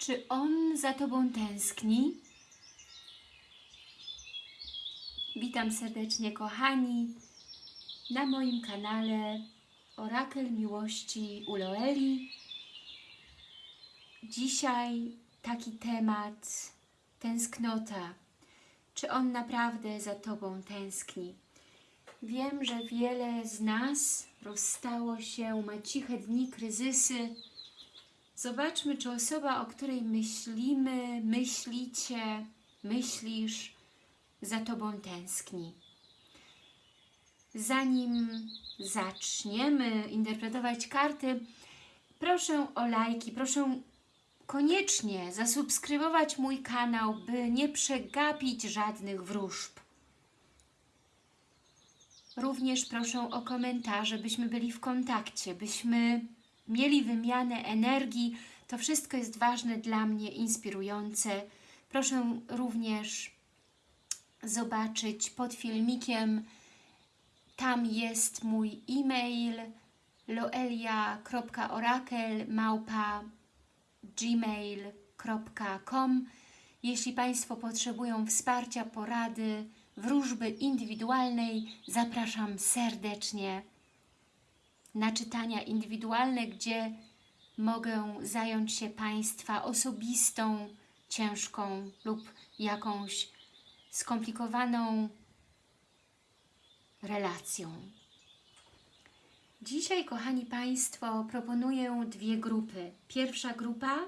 Czy on za Tobą tęskni? Witam serdecznie, kochani, na moim kanale Orakel Miłości Uloeli. Dzisiaj taki temat tęsknota. Czy on naprawdę za Tobą tęskni? Wiem, że wiele z nas rozstało się, ma ciche dni, kryzysy. Zobaczmy, czy osoba, o której myślimy, myślicie, myślisz, za Tobą tęskni. Zanim zaczniemy interpretować karty, proszę o lajki, proszę koniecznie zasubskrybować mój kanał, by nie przegapić żadnych wróżb. Również proszę o komentarze, byśmy byli w kontakcie, byśmy mieli wymianę energii. To wszystko jest ważne dla mnie, inspirujące. Proszę również zobaczyć pod filmikiem. Tam jest mój e-mail loelia.orakel.gmail.com Jeśli Państwo potrzebują wsparcia, porady, wróżby indywidualnej, zapraszam serdecznie na czytania indywidualne, gdzie mogę zająć się Państwa osobistą, ciężką lub jakąś skomplikowaną relacją. Dzisiaj, kochani Państwo, proponuję dwie grupy. Pierwsza grupa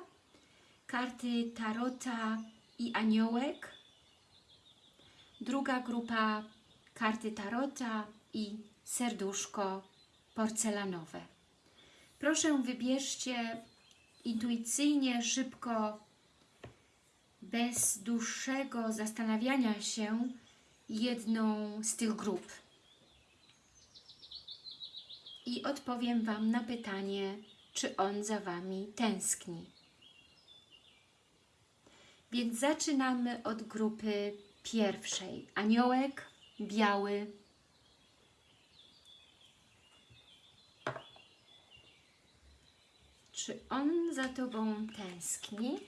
karty Tarota i Aniołek. Druga grupa karty Tarota i Serduszko porcelanowe. Proszę wybierzcie intuicyjnie, szybko, bez dłuższego zastanawiania się jedną z tych grup. I odpowiem Wam na pytanie, czy on za Wami tęskni. Więc zaczynamy od grupy pierwszej. Aniołek biały. Czy on za Tobą tęskni?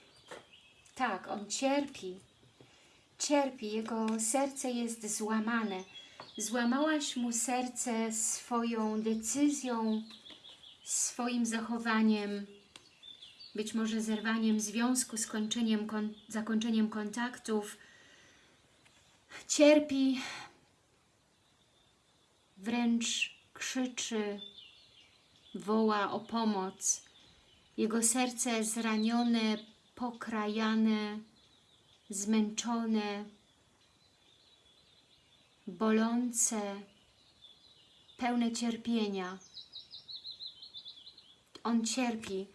Tak, on cierpi. Cierpi, jego serce jest złamane. Złamałaś mu serce swoją decyzją, swoim zachowaniem, być może zerwaniem związku, skończeniem, kon zakończeniem kontaktów. Cierpi, wręcz krzyczy, woła o pomoc. Jego serce zranione, pokrajane, zmęczone, bolące, pełne cierpienia. On cierpi.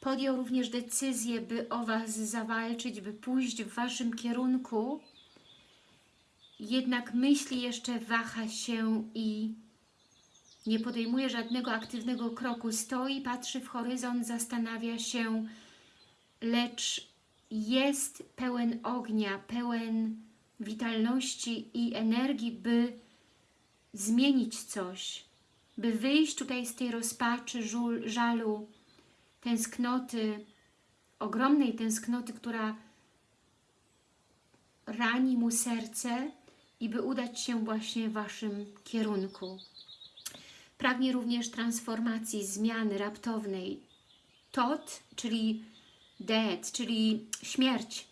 Podjął również decyzję, by o Was zawalczyć, by pójść w Waszym kierunku, jednak myśli jeszcze waha się i nie podejmuje żadnego aktywnego kroku. Stoi, patrzy w horyzont, zastanawia się, lecz jest pełen ognia, pełen witalności i energii, by zmienić coś, by wyjść tutaj z tej rozpaczy, żul, żalu, tęsknoty, ogromnej tęsknoty, która rani mu serce i by udać się właśnie w Waszym kierunku. Pragnie również transformacji, zmiany raptownej. Tot, czyli death, czyli śmierć.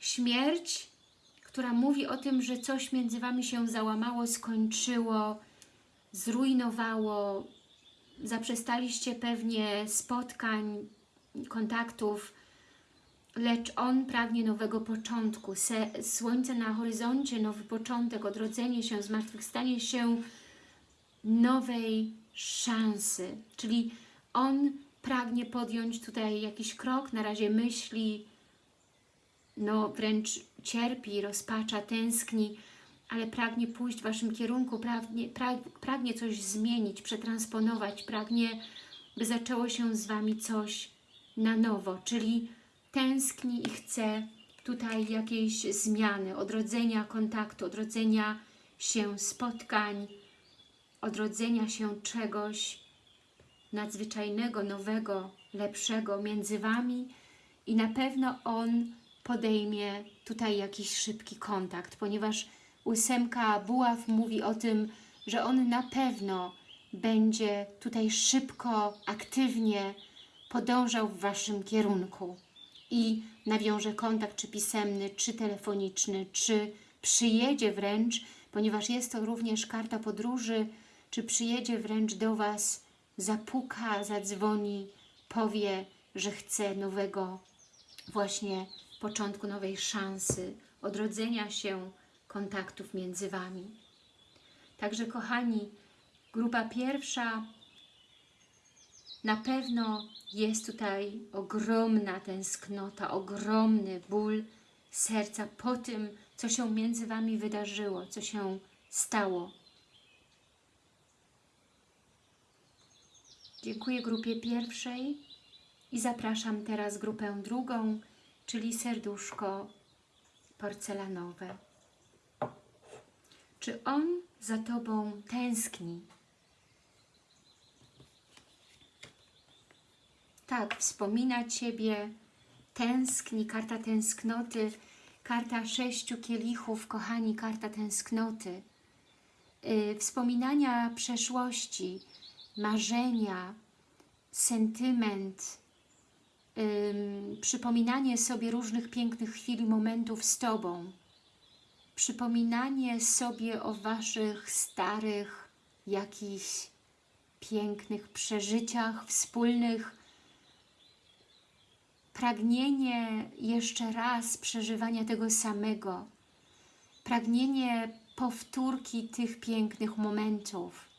Śmierć, która mówi o tym, że coś między Wami się załamało, skończyło, zrujnowało, zaprzestaliście pewnie spotkań, kontaktów, lecz On pragnie nowego początku. Słońce na horyzoncie, nowy początek, odrodzenie się, zmartwychwstanie się nowej szansy. Czyli On pragnie podjąć tutaj jakiś krok, na razie myśli, no wręcz cierpi, rozpacza, tęskni, ale pragnie pójść w Waszym kierunku, pragnie, pragnie coś zmienić, przetransponować, pragnie, by zaczęło się z Wami coś na nowo, czyli tęskni i chce tutaj jakiejś zmiany, odrodzenia kontaktu, odrodzenia się spotkań, odrodzenia się czegoś nadzwyczajnego, nowego, lepszego między Wami i na pewno on podejmie tutaj jakiś szybki kontakt, ponieważ ósemka buław mówi o tym, że on na pewno będzie tutaj szybko, aktywnie podążał w Waszym kierunku i nawiąże kontakt czy pisemny, czy telefoniczny, czy przyjedzie wręcz, ponieważ jest to również karta podróży, czy przyjedzie wręcz do Was, zapuka, zadzwoni, powie, że chce nowego właśnie początku nowej szansy, odrodzenia się kontaktów między Wami. Także kochani, grupa pierwsza na pewno jest tutaj ogromna tęsknota, ogromny ból serca po tym, co się między Wami wydarzyło, co się stało. Dziękuję grupie pierwszej i zapraszam teraz grupę drugą, czyli serduszko porcelanowe. Czy on za Tobą tęskni? Tak, wspomina Ciebie, tęskni, karta tęsknoty, karta sześciu kielichów, kochani, karta tęsknoty. Yy, wspominania przeszłości, marzenia, sentyment, yy, przypominanie sobie różnych pięknych chwil i momentów z Tobą, przypominanie sobie o Waszych starych, jakichś pięknych przeżyciach wspólnych, pragnienie jeszcze raz przeżywania tego samego, pragnienie powtórki tych pięknych momentów.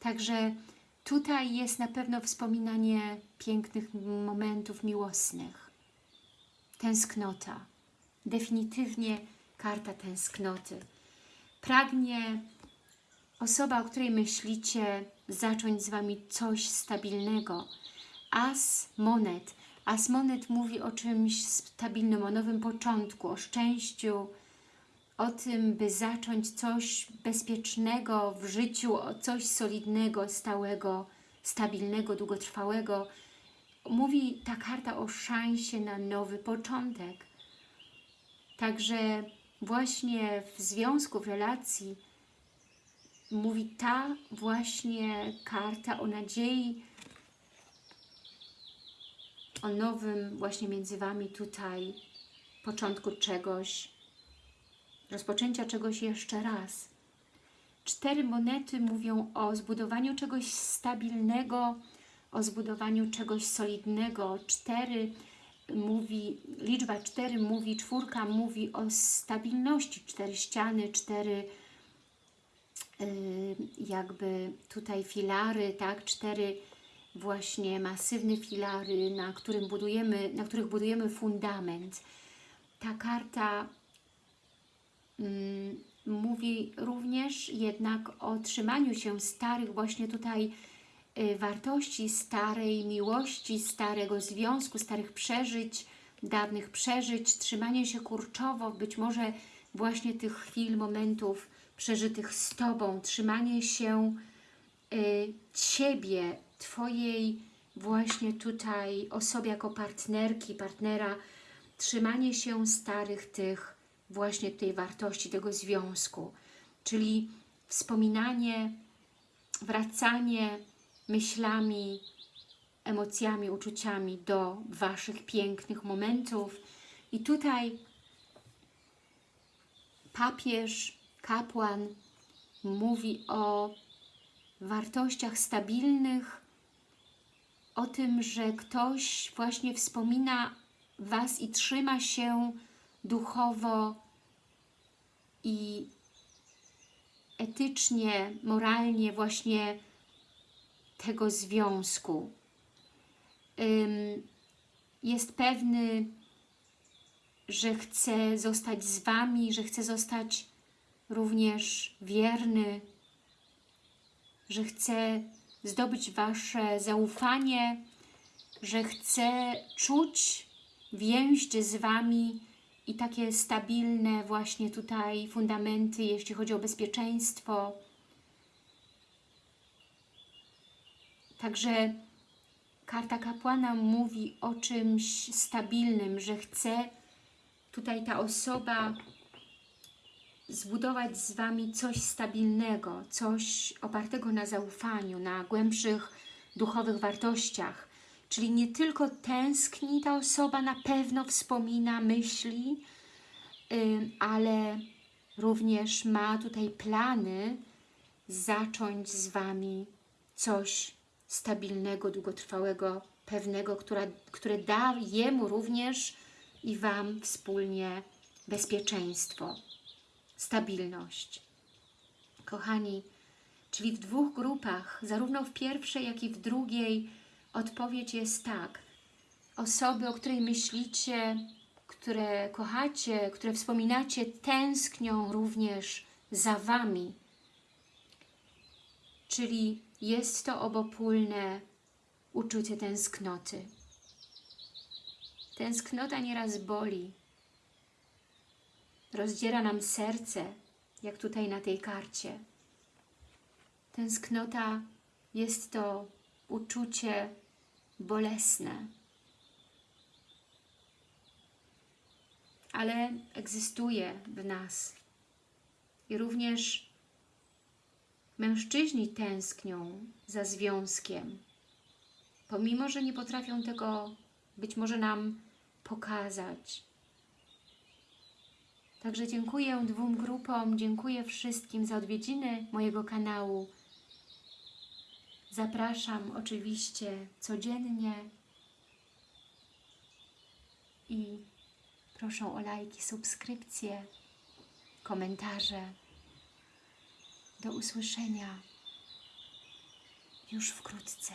Także tutaj jest na pewno wspominanie pięknych momentów miłosnych. Tęsknota. Definitywnie karta tęsknoty. Pragnie osoba, o której myślicie, zacząć z Wami coś stabilnego. As monet. As monet mówi o czymś stabilnym, o nowym początku, o szczęściu, o tym, by zacząć coś bezpiecznego w życiu, coś solidnego, stałego, stabilnego, długotrwałego. Mówi ta karta o szansie na nowy początek. Także właśnie w związku, w relacji mówi ta właśnie karta o nadziei, o nowym właśnie między Wami tutaj początku czegoś, rozpoczęcia czegoś jeszcze raz. Cztery monety mówią o zbudowaniu czegoś stabilnego, o zbudowaniu czegoś solidnego. Cztery mówi, liczba cztery mówi, czwórka mówi o stabilności. Cztery ściany, cztery yy, jakby tutaj filary, tak, cztery właśnie masywne filary, na, którym budujemy, na których budujemy fundament. Ta karta mówi również jednak o trzymaniu się starych właśnie tutaj y, wartości, starej miłości, starego związku, starych przeżyć, dawnych przeżyć, trzymanie się kurczowo, być może właśnie tych chwil, momentów przeżytych z Tobą, trzymanie się y, Ciebie, Twojej właśnie tutaj osoby jako partnerki, partnera, trzymanie się starych tych właśnie tej wartości, tego związku, czyli wspominanie, wracanie myślami, emocjami, uczuciami do Waszych pięknych momentów. I tutaj papież, kapłan mówi o wartościach stabilnych, o tym, że ktoś właśnie wspomina Was i trzyma się duchowo i etycznie, moralnie właśnie tego związku. Jest pewny, że chce zostać z Wami, że chce zostać również wierny, że chce zdobyć Wasze zaufanie, że chce czuć więź z Wami i takie stabilne właśnie tutaj fundamenty, jeśli chodzi o bezpieczeństwo. Także karta kapłana mówi o czymś stabilnym, że chce tutaj ta osoba zbudować z Wami coś stabilnego, coś opartego na zaufaniu, na głębszych duchowych wartościach. Czyli nie tylko tęskni ta osoba, na pewno wspomina, myśli, ale również ma tutaj plany zacząć z Wami coś stabilnego, długotrwałego, pewnego, która, które da Jemu również i Wam wspólnie bezpieczeństwo, stabilność. Kochani, czyli w dwóch grupach, zarówno w pierwszej, jak i w drugiej, odpowiedź jest tak. Osoby, o której myślicie, które kochacie, które wspominacie, tęsknią również za Wami. Czyli jest to obopólne uczucie tęsknoty. Tęsknota nieraz boli. Rozdziera nam serce, jak tutaj na tej karcie. Tęsknota jest to uczucie bolesne. Ale egzystuje w nas. I również mężczyźni tęsknią za związkiem, pomimo, że nie potrafią tego być może nam pokazać. Także dziękuję dwóm grupom, dziękuję wszystkim za odwiedziny mojego kanału. Zapraszam oczywiście codziennie i proszę o lajki, subskrypcje, komentarze. Do usłyszenia już wkrótce.